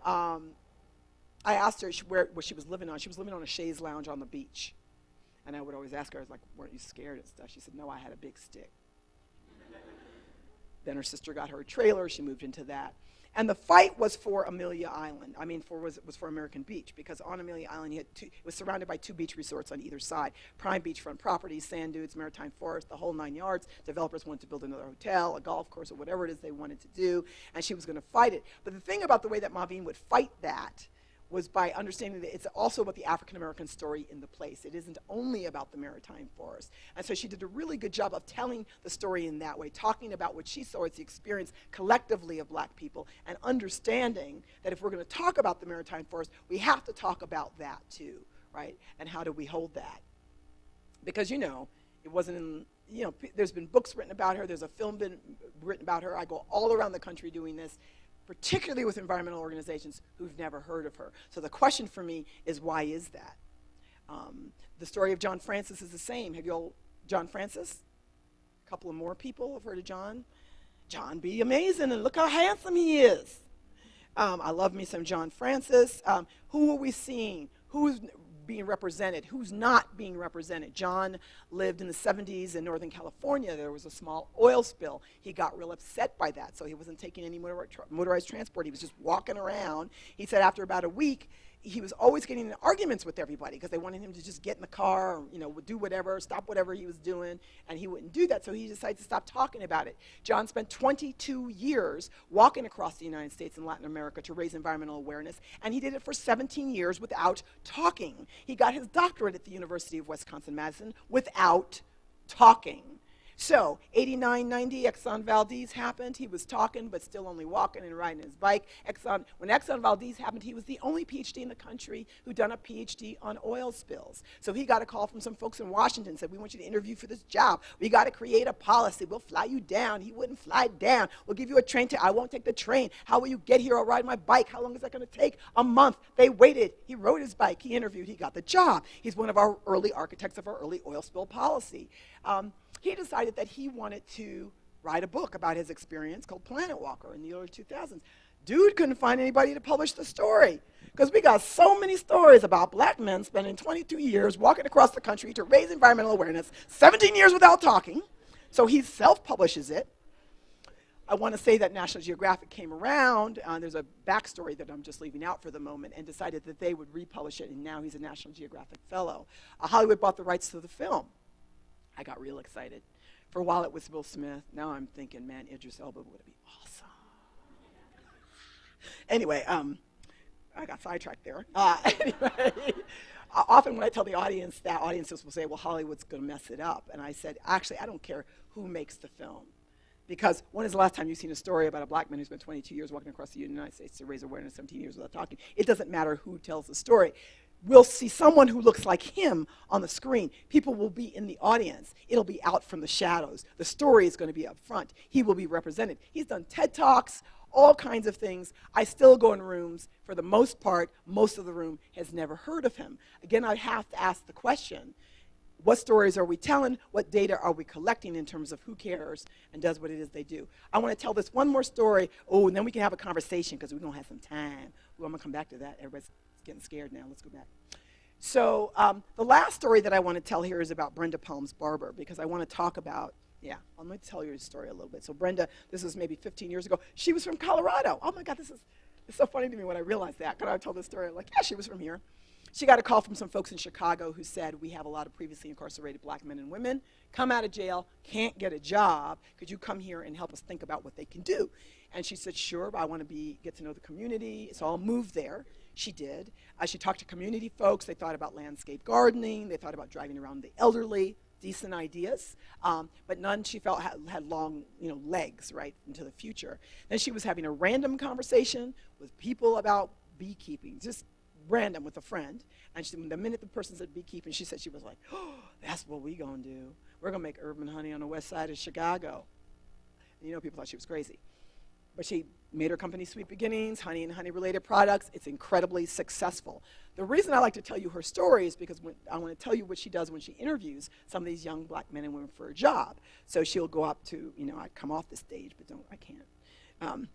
Um, I asked her where, she was living on. She was living on a chaise lounge on the beach. And I would always ask her, I was like, weren't you scared and stuff? She said, no, I had a big stick. then her sister got her a trailer. She moved into that. And the fight was for Amelia Island. I mean, for was it was for American Beach because on Amelia Island, two, it was surrounded by two beach resorts on either side: prime beachfront properties, sand dunes, maritime forest, the whole nine yards. Developers wanted to build another hotel, a golf course, or whatever it is they wanted to do, and she was going to fight it. But the thing about the way that Maureen would fight that was by understanding that it's also about the African American story in the place. It isn't only about the maritime forest. And so she did a really good job of telling the story in that way, talking about what she saw as the experience collectively of black people, and understanding that if we're going to talk about the maritime forest, we have to talk about that too, right? And how do we hold that? Because, you know, it wasn't in, you know, there's been books written about her, there's a film been written about her. I go all around the country doing this particularly with environmental organizations who've never heard of her. So the question for me is why is that? Um, the story of John Francis is the same. Have you all, John Francis? A couple of more people have heard of John. John be amazing and look how handsome he is. Um, I love me some John Francis. Um, who are we seeing? Who's being represented, who's not being represented. John lived in the 70s in Northern California. There was a small oil spill. He got real upset by that, so he wasn't taking any motorized transport. He was just walking around. He said after about a week, he was always getting in arguments with everybody because they wanted him to just get in the car, or, you know, do whatever, stop whatever he was doing, and he wouldn't do that, so he decided to stop talking about it. John spent 22 years walking across the United States and Latin America to raise environmental awareness, and he did it for 17 years without talking. He got his doctorate at the University of Wisconsin-Madison without talking. So, 89, 90, Exxon Valdez happened. He was talking, but still only walking and riding his bike. Exxon, when Exxon Valdez happened, he was the only PhD in the country who done a PhD on oil spills. So he got a call from some folks in Washington, said, we want you to interview for this job. We got to create a policy. We'll fly you down. He wouldn't fly down. We'll give you a train to, I won't take the train. How will you get here? I'll ride my bike. How long is that going to take? A month. They waited. He rode his bike. He interviewed. He got the job. He's one of our early architects of our early oil spill policy. Um, he decided that he wanted to write a book about his experience called Planet Walker in the early 2000s. Dude couldn't find anybody to publish the story because we got so many stories about black men spending 22 years walking across the country to raise environmental awareness, 17 years without talking. So he self-publishes it. I want to say that National Geographic came around, uh, there's a backstory that I'm just leaving out for the moment, and decided that they would republish it, and now he's a National Geographic Fellow. Uh, Hollywood bought the rights to the film. I got real excited. For a while it was Will Smith. Now I'm thinking, man, Idris Elba would be awesome. anyway, um, I got sidetracked there. Uh, anyway, often when I tell the audience that, audiences will say, well, Hollywood's going to mess it up. And I said, actually, I don't care who makes the film. Because when is the last time you've seen a story about a black man who spent 22 years walking across the United States to raise awareness, 17 years without talking? It doesn't matter who tells the story we'll see someone who looks like him on the screen. People will be in the audience. It'll be out from the shadows. The story is going to be up front. He will be represented. He's done TED Talks, all kinds of things. I still go in rooms. For the most part, most of the room has never heard of him. Again, I have to ask the question, what stories are we telling? What data are we collecting in terms of who cares and does what it is they do? I want to tell this one more story. Oh, and then we can have a conversation because we're going to have some time. Well, I'm going to come back to that. Everybody's getting scared now. Let's go back. So um, the last story that I want to tell here is about Brenda Palms Barber because I want to talk about, yeah, I'm going to tell you a story a little bit. So Brenda, this was maybe 15 years ago. She was from Colorado. Oh my God, this is it's so funny to me when I realized that. Because I told this story, like, yeah, she was from here. She got a call from some folks in Chicago who said, we have a lot of previously incarcerated black men and women, come out of jail, can't get a job. Could you come here and help us think about what they can do? And she said, sure, I want to be, get to know the community. So I'll move there. She did. Uh, she talked to community folks. They thought about landscape gardening. They thought about driving around the elderly. Decent ideas, um, but none she felt had, had long, you know, legs right into the future. Then she was having a random conversation with people about beekeeping, just random with a friend. And she, the minute the person said beekeeping, she said she was like, oh, that's what we gonna do. We're gonna make urban honey on the west side of Chicago. And you know, people thought she was crazy. She made her company Sweet Beginnings, honey and honey related products. It's incredibly successful. The reason I like to tell you her story is because when, I want to tell you what she does when she interviews some of these young black men and women for a job. So she'll go up to, you know, I come off the stage, but don't, I can't. Um,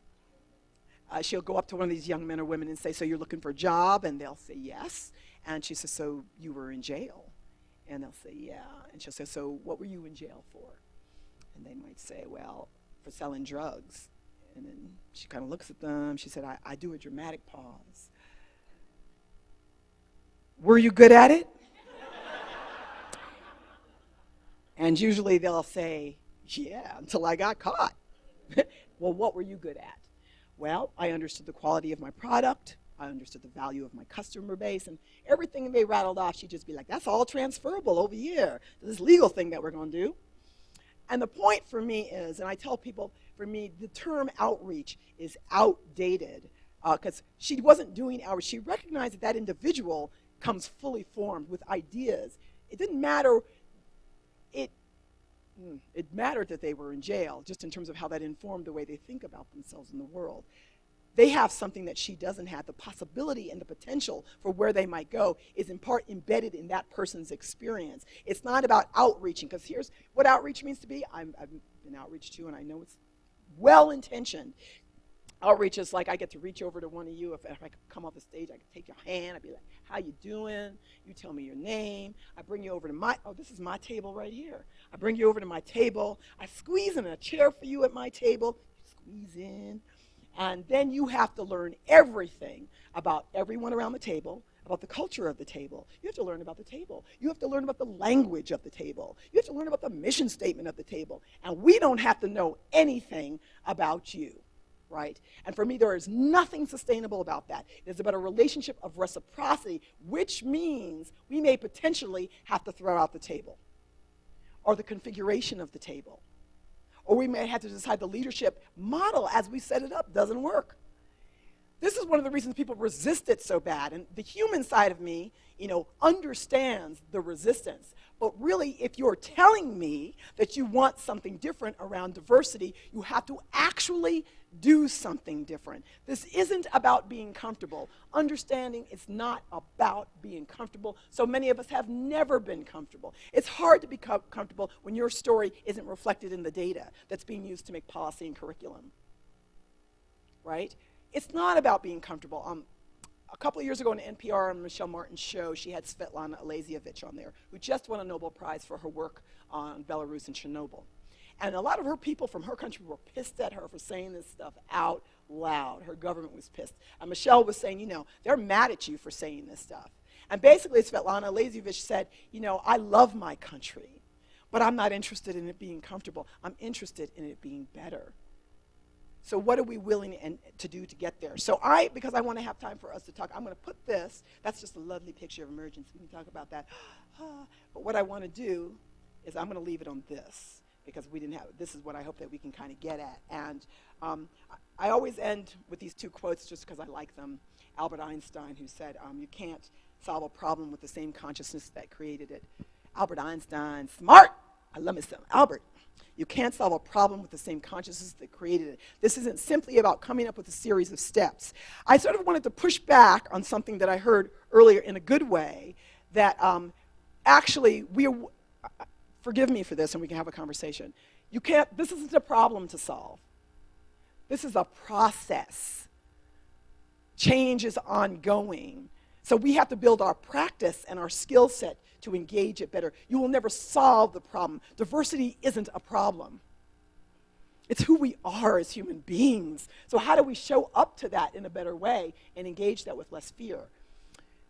uh, she'll go up to one of these young men or women and say, so you're looking for a job? And they'll say, yes. And she says, so you were in jail? And they'll say, yeah. And she'll say, so what were you in jail for? And they might say, well, for selling drugs. And then she kind of looks at them. She said, I, I do a dramatic pause. Were you good at it? and usually they'll say, yeah, until I got caught. well, what were you good at? Well, I understood the quality of my product. I understood the value of my customer base and everything they rattled off, she'd just be like, that's all transferable over here this legal thing that we're going to do. And the point for me is, and I tell people, for me, the term outreach is outdated because uh, she wasn't doing outreach. She recognized that that individual comes fully formed with ideas. It didn't matter, it, hmm, it mattered that they were in jail, just in terms of how that informed the way they think about themselves in the world. They have something that she doesn't have. The possibility and the potential for where they might go is in part embedded in that person's experience. It's not about outreaching, because here's what outreach means to be. i have been outreach to, and I know it's well-intentioned. Outreach is like I get to reach over to one of you. If, if I come off the stage, I can take your hand. I'd be like, how you doing? You tell me your name. I bring you over to my, oh, this is my table right here. I bring you over to my table. I squeeze in a chair for you at my table. You Squeeze in. And then you have to learn everything about everyone around the table, about the culture of the table. You have to learn about the table. You have to learn about the language of the table. You have to learn about the mission statement of the table. And we don't have to know anything about you, right? And for me, there is nothing sustainable about that. It is about a relationship of reciprocity, which means we may potentially have to throw out the table or the configuration of the table or we may have to decide the leadership model as we set it up doesn't work. This is one of the reasons people resist it so bad. And the human side of me, you know, understands the resistance. But really, if you're telling me that you want something different around diversity, you have to actually do something different. This isn't about being comfortable. Understanding it's not about being comfortable. So many of us have never been comfortable. It's hard to be comfortable when your story isn't reflected in the data that's being used to make policy and curriculum. Right? It's not about being comfortable. Um, a couple of years ago on NPR on Michelle Martin's show, she had Svetlana Alexievich on there, who just won a Nobel Prize for her work on Belarus and Chernobyl. And a lot of her people from her country were pissed at her for saying this stuff out loud. Her government was pissed. And Michelle was saying, you know, they're mad at you for saying this stuff. And basically, Svetlana Alexievich said, you know, I love my country, but I'm not interested in it being comfortable. I'm interested in it being better. So what are we willing and, to do to get there? So I, because I want to have time for us to talk, I'm going to put this, that's just a lovely picture of emergence. We can talk about that. but what I want to do is I'm going to leave it on this because we didn't have, this is what I hope that we can kind of get at. And um, I, always end with these two quotes just because I like them. Albert Einstein, who said, um, you can't solve a problem with the same consciousness that created it. Albert Einstein, smart. I love myself. Albert, you can't solve a problem with the same consciousness that created it. This isn't simply about coming up with a series of steps. I sort of wanted to push back on something that I heard earlier in a good way, that um, actually we are, forgive me for this and we can have a conversation. You can't, this isn't a problem to solve. This is a process. Change is ongoing. So we have to build our practice and our skill set to engage it better. You will never solve the problem. Diversity isn't a problem. It's who we are as human beings. So how do we show up to that in a better way and engage that with less fear?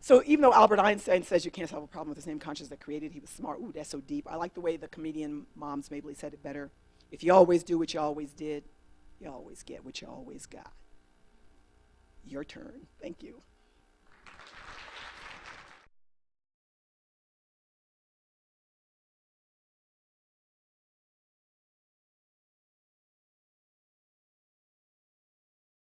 So even though Albert Einstein says you can't solve a problem with the same consciousness that created, he was smart. Ooh, that's so deep. I like the way the comedian Moms Mabley said it better. If you always do what you always did, you always get what you always got. Your turn. Thank you.